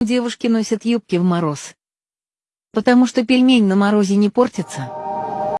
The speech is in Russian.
Девушки носят юбки в мороз. Потому что пельмень на морозе не портится.